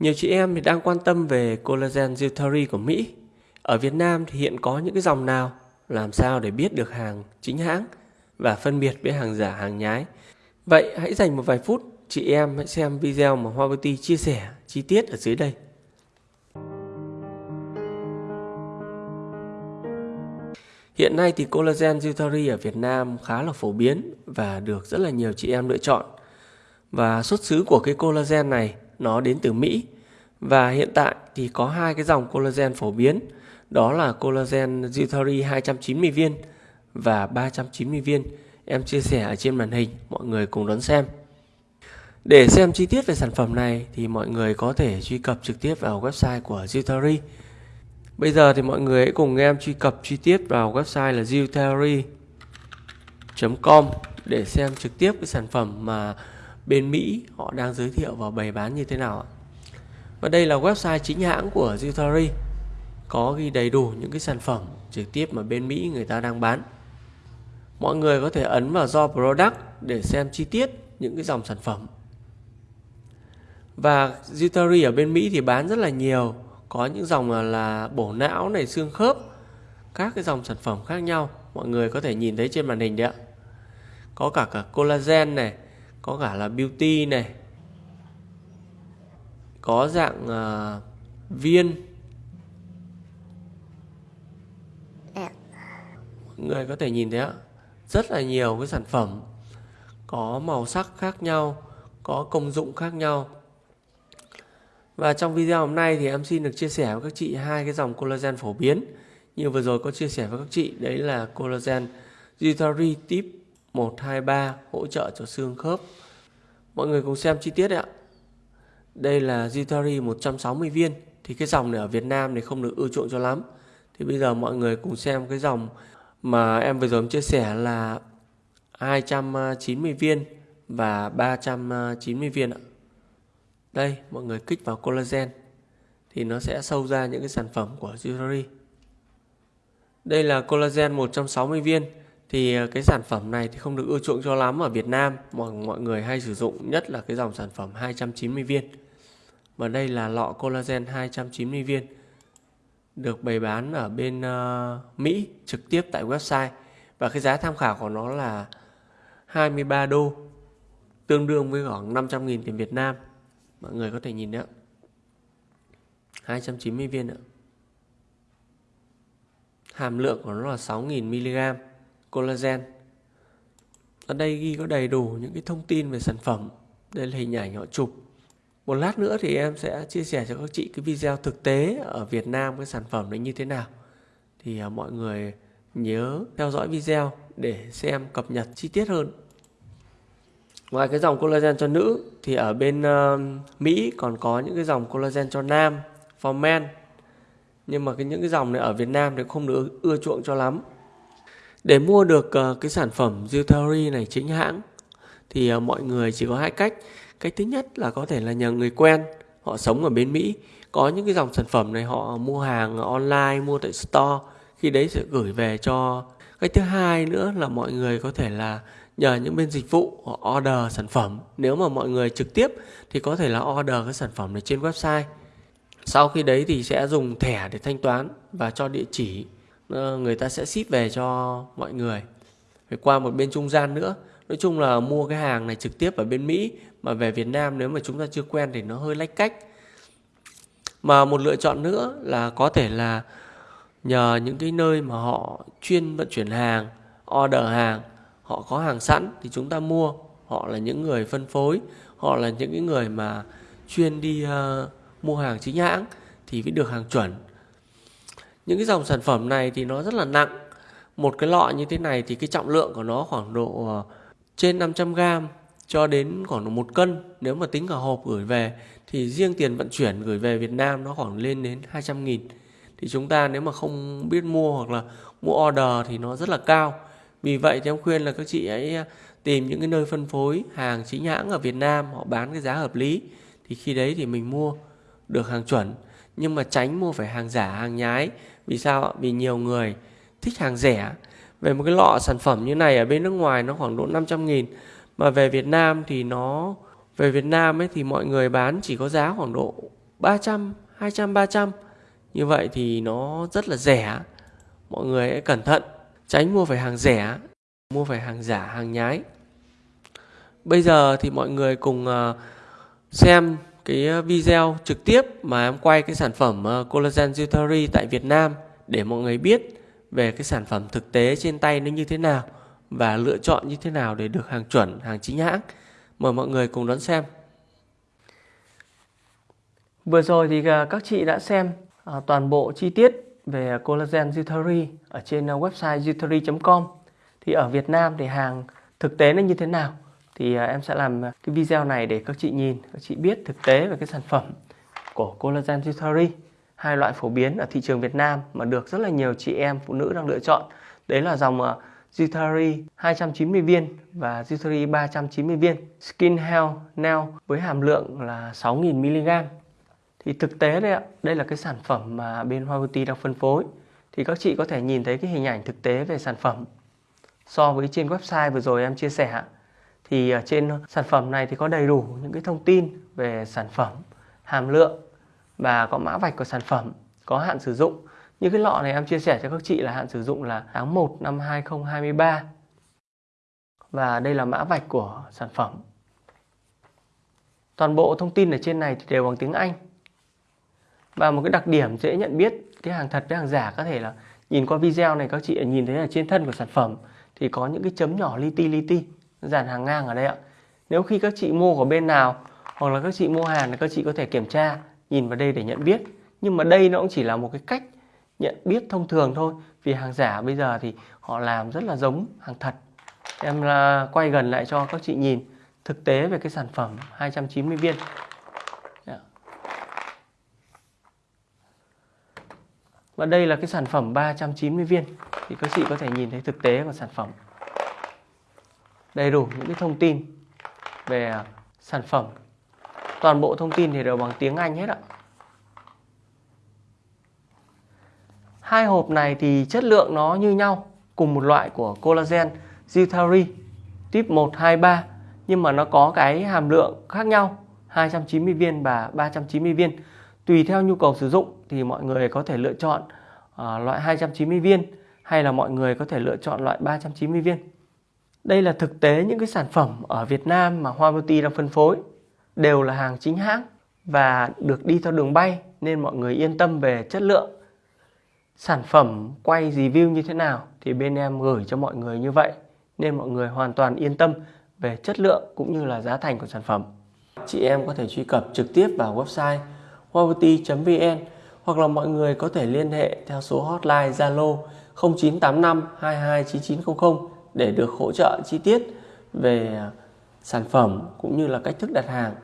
Nhiều chị em thì đang quan tâm về collagen Zutari của Mỹ. Ở Việt Nam thì hiện có những cái dòng nào? Làm sao để biết được hàng chính hãng và phân biệt với hàng giả, hàng nhái? Vậy hãy dành một vài phút, chị em hãy xem video mà Hoa Beauty chia sẻ chi tiết ở dưới đây. Hiện nay thì collagen Zutari ở Việt Nam khá là phổ biến và được rất là nhiều chị em lựa chọn. Và xuất xứ của cái collagen này nó đến từ Mỹ. Và hiện tại thì có hai cái dòng collagen phổ biến, đó là collagen Zutari 290 viên và 390 viên. Em chia sẻ ở trên màn hình, mọi người cùng đón xem. Để xem chi tiết về sản phẩm này thì mọi người có thể truy cập trực tiếp vào website của Zutari. Bây giờ thì mọi người hãy cùng em truy cập chi tiết vào website là zutari.com để xem trực tiếp cái sản phẩm mà bên Mỹ họ đang giới thiệu và bày bán như thế nào ạ. Và đây là website chính hãng của Zutari có ghi đầy đủ những cái sản phẩm trực tiếp mà bên Mỹ người ta đang bán. Mọi người có thể ấn vào do product để xem chi tiết những cái dòng sản phẩm. Và Zutari ở bên Mỹ thì bán rất là nhiều, có những dòng là, là bổ não này, xương khớp, các cái dòng sản phẩm khác nhau. Mọi người có thể nhìn thấy trên màn hình đấy ạ. Có cả cả collagen này, có cả là beauty này. Có dạng uh, viên. Mọi người có thể nhìn thấy ạ rất là nhiều cái sản phẩm. Có màu sắc khác nhau có công dụng khác nhau. Và trong video hôm nay thì em xin được chia sẻ với các chị hai cái dòng collagen phổ biến. Như vừa rồi có chia sẻ với các chị đấy là collagen Zutari tip 123 hỗ trợ cho xương khớp Mọi người cùng xem chi tiết ạ. Đây là Zitari 160 viên. Thì cái dòng này ở Việt Nam thì không được ưa chuộng cho lắm. Thì bây giờ mọi người cùng xem cái dòng mà em vừa rồi em chia sẻ là 290 viên và 390 viên ạ. Đây, mọi người kích vào collagen thì nó sẽ sâu ra những cái sản phẩm của Zitari. Đây là collagen 160 viên thì ờ, cái sản phẩm này thì không được ưa chuộng cho lắm ở Việt Nam. Mọi mọi người hay sử dụng nhất là cái dòng sản phẩm 290 viên. Và đây là lọ collagen 290 viên. Được bày bán ở bên uh, Mỹ trực tiếp tại website. Và cái giá tham khảo của nó là 23 đô tương đương với khoảng 500.000 tiền Việt Nam. Mọi người có thể nhìn đấy 290 viên ạ. Hàm lượng của nó là 6.000 mg collagen. Ở đây ghi có đầy đủ những cái thông tin về sản phẩm. Đây là hình ảnh họ chụp. Một lát nữa thì em sẽ chia sẻ cho các chị cái video thực tế ở Việt Nam cái sản phẩm này như thế nào. Thì à, mọi người nhớ theo dõi video để xem cập nhật chi tiết hơn. Ngoài cái dòng collagen cho nữ thì ở bên uh, Mỹ còn có những cái dòng collagen cho nam for men. Nhưng mà cái những cái dòng này ở Việt Nam thì không được ưa chuộng cho lắm để mua được uh, cái sản phẩm jewelry này chính hãng thì uh, mọi người chỉ có hai cách. Cách thứ nhất là có thể là nhờ người quen, họ sống ở bên Mỹ, có những cái dòng sản phẩm này họ mua hàng online, mua tại store, khi đấy sẽ gửi về cho. Cách thứ hai nữa là mọi người có thể là nhờ những bên dịch vụ họ order sản phẩm. Nếu mà mọi người trực tiếp thì có thể là order cái sản phẩm này trên website. Sau khi đấy thì sẽ dùng thẻ để thanh toán và cho địa chỉ Ờ, người ta sẽ ship về cho mọi người. Phải qua một bên trung gian nữa. Nói chung là mua cái hàng này trực tiếp ở bên Mỹ mà về Việt Nam nếu mà chúng ta chưa quen thì nó hơi lách cách. Mà một lựa chọn nữa là có thể là nhờ những cái nơi mà họ chuyên vận chuyển hàng order hàng họ có hàng sẵn thì chúng ta mua. Họ là những người phân phối họ là những cái người mà chuyên đi uh, mua hàng chính hãng thì mới được hàng chuẩn những cái dòng sản phẩm này thì nó rất là nặng. Một cái lọ như thế này thì cái trọng lượng của nó khoảng độ ờ, trên 500 gram cho đến khoảng một cân. Nếu mà tính cả hộp gửi về thì riêng tiền vận chuyển gửi về Việt Nam nó khoảng lên đến 200 nghìn. Thì chúng ta nếu mà không biết mua hoặc là mua order thì nó rất là cao. Vì vậy thì em khuyên là các chị ấy ờ, tìm những cái nơi phân phối hàng chính hãng ở Việt Nam, họ bán cái giá hợp lý thì khi đấy thì mình mua được hàng chuẩn. Nhưng mà tránh mua phải hàng giả, hàng nhái vì sao vì nhiều người thích hàng rẻ. Về một cái lọ sản phẩm như này ở bên nước ngoài nó khoảng độ 500 nghìn. Mà về Việt Nam thì nó về Việt Nam ấy thì mọi người bán chỉ có giá khoảng độ 300, 200, 300 Như vậy thì nó rất là rẻ. Mọi người hãy cẩn thận. Tránh mua phải hàng rẻ Mua phải hàng giả, hàng nhái. Bây giờ thì mọi người cùng ờ, xem cái ờ, video trực tiếp mà em quay cái sản phẩm ờ, Collagen Jewelry tại Việt Nam để mọi người biết về cái sản phẩm thực tế trên tay nó như thế nào và lựa chọn như thế nào để được hàng chuẩn, hàng chính hãng. Mời mọi người cùng đón xem. Vừa rồi thì ờ, các chị đã xem toàn bộ chi tiết về collagen Jutari ở trên website jutari.com. Thì ở Việt Nam thì hàng thực tế nó như thế nào? Thì à, em sẽ làm à, cái video này để các chị nhìn, các chị biết thực tế về cái sản phẩm của collagen Jutari. Hai loại phổ biến ở thị trường Việt Nam mà được rất là nhiều chị em phụ nữ đang lựa chọn. Đấy là dòng à, Zutari 290 viên và Zutari 390 viên. Skin Health Nail với hàm lượng là 6.000mg thì thực tế đây ạ đây là cái sản phẩm mà bên Hoa Beauty đang phân phối. Thì các chị có thể nhìn thấy cái hình ảnh thực tế về sản phẩm. So với trên website vừa rồi em chia sẻ thì ở trên ờ, sản phẩm này thì có đầy đủ những cái thông tin về sản phẩm, hàm lượng và có mã vạch của sản phẩm có hạn sử dụng. Như cái lọ này em chia sẻ cho các chị là hạn sử dụng là tháng 1 năm 2023 và đây là mã vạch của sản phẩm. Toàn bộ thông tin ở trên này thì đều bằng tiếng Anh. Và một cái đặc điểm dễ nhận biết, cái hàng thật với hàng giả có thể là nhìn qua video này các chị nhìn thấy là trên thân của sản phẩm thì có những cái chấm nhỏ li ti li ti dàn hàng ngang ở đây ạ. Nếu khi các chị mua của bên nào, hoặc là các chị mua hàng thì các chị có thể kiểm tra, nhìn vào đây để nhận biết. Nhưng mà đây nó cũng chỉ là một cái cách nhận biết thông thường thôi, vì hàng giả bây giờ thì họ làm rất là giống hàng thật. Em là quay gần lại cho các chị nhìn thực tế về cái sản phẩm 290 viên. Dạ. Và đây là cái sản phẩm 390 viên, Thì các chị có thể nhìn thấy thực tế của sản phẩm. Đầy đủ những cái thông tin về à, sản phẩm. Toàn bộ thông tin thì đều bằng tiếng Anh hết ạ. Hai hộp này thì chất lượng nó như nhau Cùng một loại của collagen Zutari Tip 123, Nhưng mà nó có cái hàm lượng khác nhau 290 viên và 390 viên. Tùy theo nhu cầu sử dụng thì mọi người có thể lựa chọn uh, loại 290 viên hay là mọi người có thể lựa chọn loại 390 viên. Đây là thực tế những cái sản phẩm ở Việt Nam mà Hoa Beauty đang phân phối, đều là hàng chính hãng và được đi theo đường bay nên mọi người yên tâm về chất lượng. Sản phẩm quay review như thế nào thì bên em gửi cho mọi người như vậy, nên mọi người hoàn toàn yên tâm về chất lượng cũng như là giá thành của sản phẩm. Chị em có thể truy cập trực tiếp vào website huawei.vn hoặc là mọi người có thể liên hệ theo số hotline Zalo 0985 229900 để được hỗ trợ chi tiết về sản phẩm cũng như là cách thức đặt hàng.